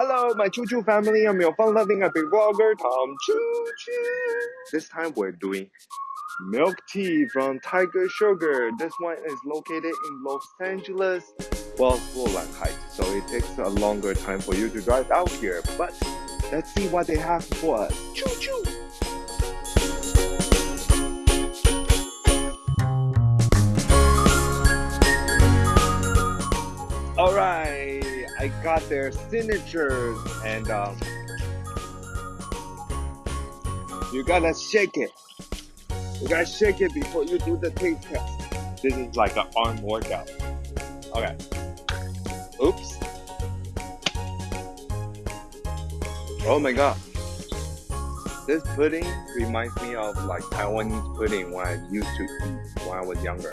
Hello, my Choo Choo family. I'm your fun-loving epic vlogger, Tom Choo Choo. This time we're doing milk tea from Tiger Sugar. This one is located in Los Angeles, well, Rowland Heights. So it takes a longer time for you to drive out here. But let's see what they have for us. Choo choo. All right, I got their signatures and um, you gotta shake it. You gotta shake it before you do the taste test. This is like an arm workout. Okay. Oops. Oh my god. This pudding reminds me of like Taiwanese pudding when I used to eat when I was younger.